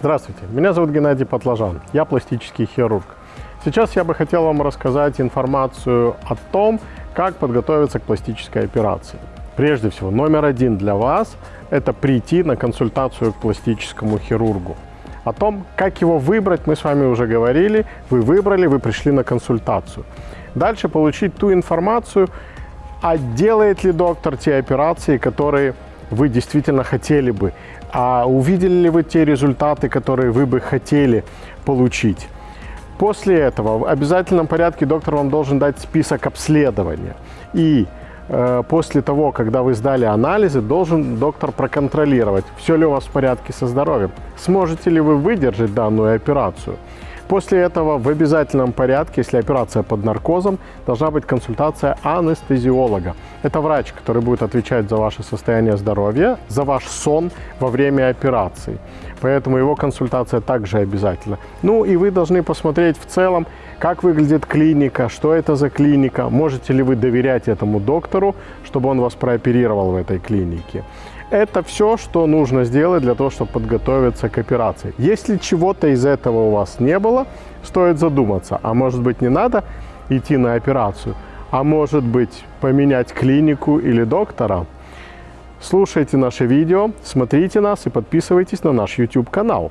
Здравствуйте, меня зовут Геннадий Патлажан, я пластический хирург. Сейчас я бы хотел вам рассказать информацию о том, как подготовиться к пластической операции. Прежде всего, номер один для вас – это прийти на консультацию к пластическому хирургу. О том, как его выбрать, мы с вами уже говорили. Вы выбрали, вы пришли на консультацию. Дальше получить ту информацию, а делает ли доктор те операции, которые вы действительно хотели бы, а увидели ли вы те результаты, которые вы бы хотели получить. После этого в обязательном порядке доктор вам должен дать список обследования. И э, после того, когда вы сдали анализы, должен доктор проконтролировать, все ли у вас в порядке со здоровьем, сможете ли вы выдержать данную операцию. После этого в обязательном порядке, если операция под наркозом, должна быть консультация анестезиолога. Это врач, который будет отвечать за ваше состояние здоровья, за ваш сон во время операции. Поэтому его консультация также обязательна. Ну и вы должны посмотреть в целом, как выглядит клиника, что это за клиника, можете ли вы доверять этому доктору, чтобы он вас прооперировал в этой клинике. Это все, что нужно сделать для того, чтобы подготовиться к операции. Если чего-то из этого у вас не было, стоит задуматься, а может быть не надо идти на операцию, а может быть поменять клинику или доктора. Слушайте наше видео, смотрите нас и подписывайтесь на наш YouTube канал.